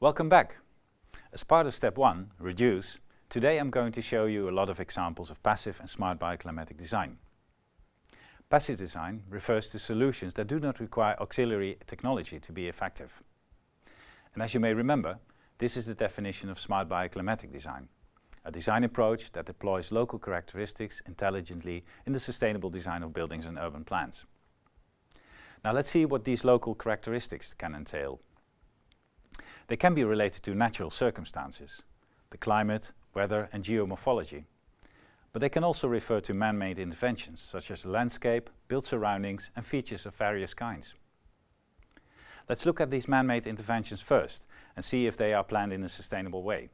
Welcome back. As part of step one, reduce, today I'm going to show you a lot of examples of passive and smart bioclimatic design. Passive design refers to solutions that do not require auxiliary technology to be effective. And as you may remember, this is the definition of smart bioclimatic design, a design approach that deploys local characteristics intelligently in the sustainable design of buildings and urban plans. Now let's see what these local characteristics can entail. They can be related to natural circumstances, the climate, weather and geomorphology. But they can also refer to man-made interventions, such as landscape, built surroundings and features of various kinds. Let's look at these man-made interventions first and see if they are planned in a sustainable way.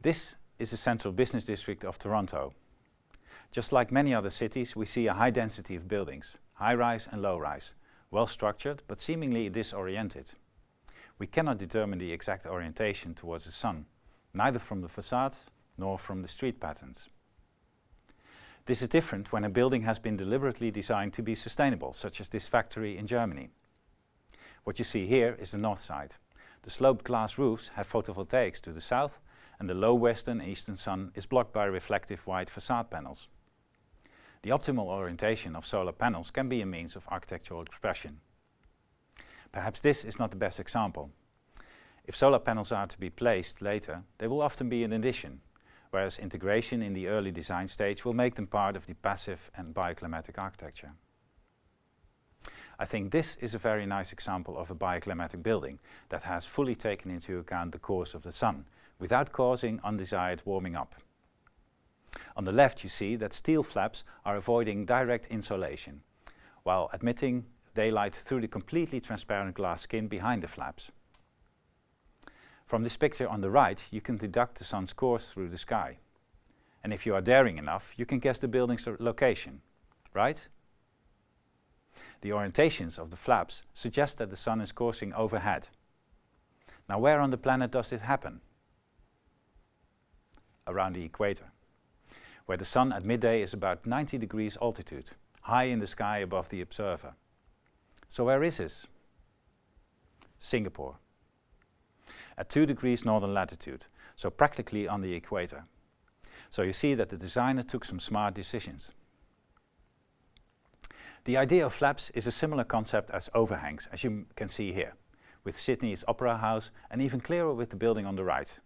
This is the central business district of Toronto. Just like many other cities, we see a high density of buildings, high-rise and low-rise, well structured but seemingly disoriented. We cannot determine the exact orientation towards the sun, neither from the facade nor from the street patterns. This is different when a building has been deliberately designed to be sustainable, such as this factory in Germany. What you see here is the north side. The sloped glass roofs have photovoltaics to the south and the low western eastern sun is blocked by reflective white facade panels. The optimal orientation of solar panels can be a means of architectural expression. Perhaps this is not the best example. If solar panels are to be placed later, they will often be an addition, whereas integration in the early design stage will make them part of the passive and bioclimatic architecture. I think this is a very nice example of a bioclimatic building that has fully taken into account the course of the sun, without causing undesired warming up. On the left you see that steel flaps are avoiding direct insolation, while admitting daylight through the completely transparent glass skin behind the flaps. From this picture on the right, you can deduct the sun's course through the sky. And if you are daring enough, you can guess the building's location, right? The orientations of the flaps suggest that the sun is coursing overhead. Now where on the planet does this happen? Around the equator, where the sun at midday is about 90 degrees altitude, high in the sky above the observer. So where is this? Singapore at 2 degrees northern latitude, so practically on the equator. So you see that the designer took some smart decisions. The idea of flaps is a similar concept as overhangs, as you can see here, with Sydney's Opera House and even clearer with the building on the right.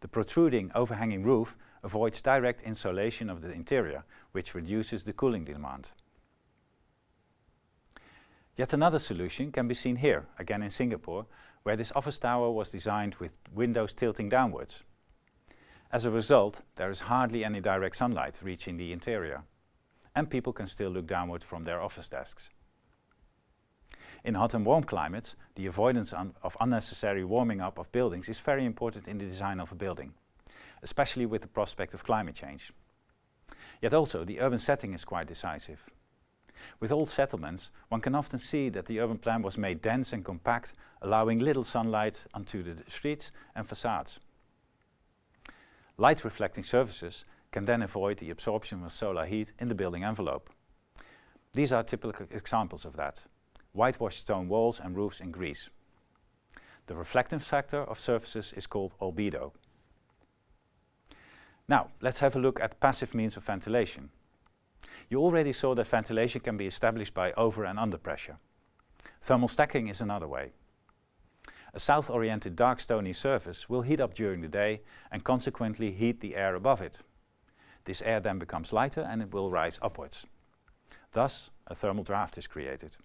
The protruding overhanging roof avoids direct insolation of the interior, which reduces the cooling demand. Yet another solution can be seen here, again in Singapore, where this office tower was designed with windows tilting downwards. As a result, there is hardly any direct sunlight reaching the interior, and people can still look downward from their office desks. In hot and warm climates, the avoidance of unnecessary warming up of buildings is very important in the design of a building, especially with the prospect of climate change. Yet also, the urban setting is quite decisive. With old settlements, one can often see that the urban plan was made dense and compact, allowing little sunlight onto the streets and facades. Light reflecting surfaces can then avoid the absorption of solar heat in the building envelope. These are typical examples of that. Whitewashed stone walls and roofs in Greece. The reflectance factor of surfaces is called albedo. Now, let's have a look at passive means of ventilation. You already saw that ventilation can be established by over and under pressure. Thermal stacking is another way. A south-oriented dark stony surface will heat up during the day and consequently heat the air above it. This air then becomes lighter and it will rise upwards. Thus, a thermal draft is created.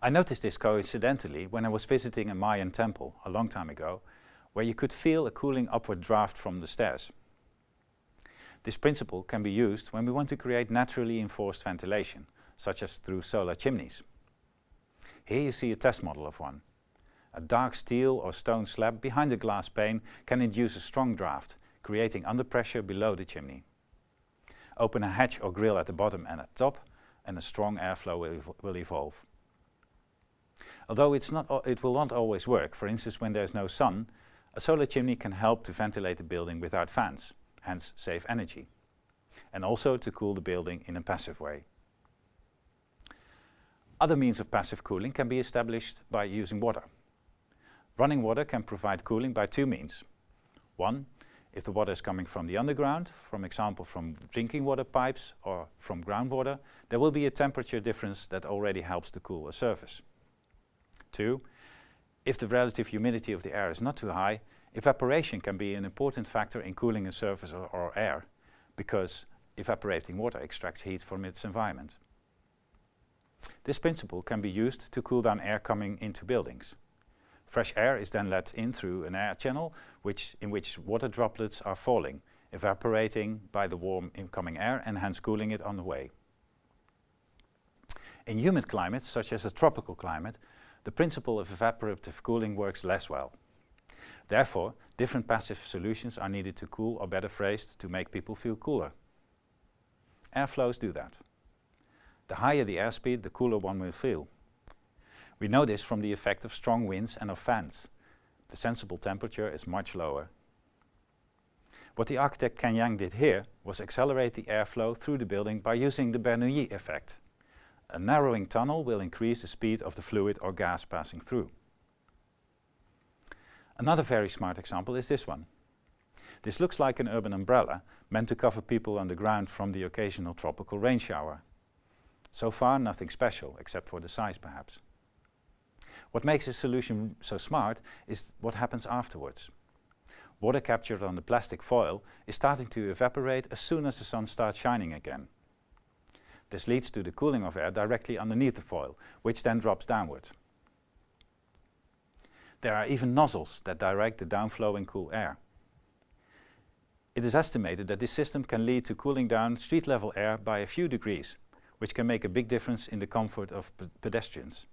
I noticed this coincidentally when I was visiting a Mayan temple a long time ago, where you could feel a cooling upward draft from the stairs. This principle can be used when we want to create naturally enforced ventilation, such as through solar chimneys. Here you see a test model of one. A dark steel or stone slab behind a glass pane can induce a strong draft, creating under pressure below the chimney. Open a hatch or grill at the bottom and at top, and a strong airflow will, ev will evolve. Although it's not, it will not always work, for instance when there's no sun, a solar chimney can help to ventilate the building without fans hence save energy. And also to cool the building in a passive way. Other means of passive cooling can be established by using water. Running water can provide cooling by two means. One, if the water is coming from the underground, for example from drinking water pipes or from groundwater, there will be a temperature difference that already helps to cool a surface. Two, if the relative humidity of the air is not too high, evaporation can be an important factor in cooling a surface or, or air, because evaporating water extracts heat from its environment. This principle can be used to cool down air coming into buildings. Fresh air is then let in through an air channel which, in which water droplets are falling, evaporating by the warm incoming air and hence cooling it on the way. In humid climates, such as a tropical climate, the principle of evaporative cooling works less well. Therefore, different passive solutions are needed to cool, or better phrased, to make people feel cooler. Airflows do that. The higher the airspeed, the cooler one will feel. We know this from the effect of strong winds and of fans. The sensible temperature is much lower. What the architect Ken Yeang did here was accelerate the airflow through the building by using the Bernoulli effect. A narrowing tunnel will increase the speed of the fluid or gas passing through. Another very smart example is this one. This looks like an urban umbrella meant to cover people underground from the occasional tropical rain shower. So far nothing special, except for the size perhaps. What makes this solution so smart is what happens afterwards. Water captured on the plastic foil is starting to evaporate as soon as the sun starts shining again. This leads to the cooling of air directly underneath the foil, which then drops downward. There are even nozzles that direct the downflowing cool air. It is estimated that this system can lead to cooling down street level air by a few degrees, which can make a big difference in the comfort of pedestrians.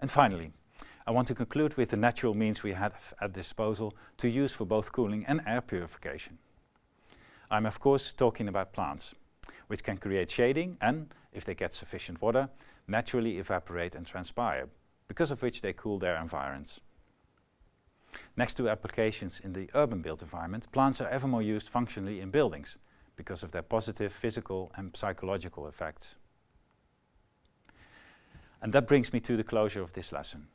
And finally, I want to conclude with the natural means we have at disposal to use for both cooling and air purification. I'm of course talking about plants, which can create shading and, if they get sufficient water, naturally evaporate and transpire, because of which they cool their environs. Next to applications in the urban built environment, plants are ever more used functionally in buildings, because of their positive physical and psychological effects. And that brings me to the closure of this lesson.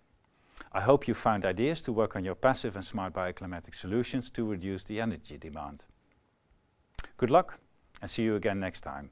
I hope you found ideas to work on your passive and smart bioclimatic solutions to reduce the energy demand. Good luck and see you again next time.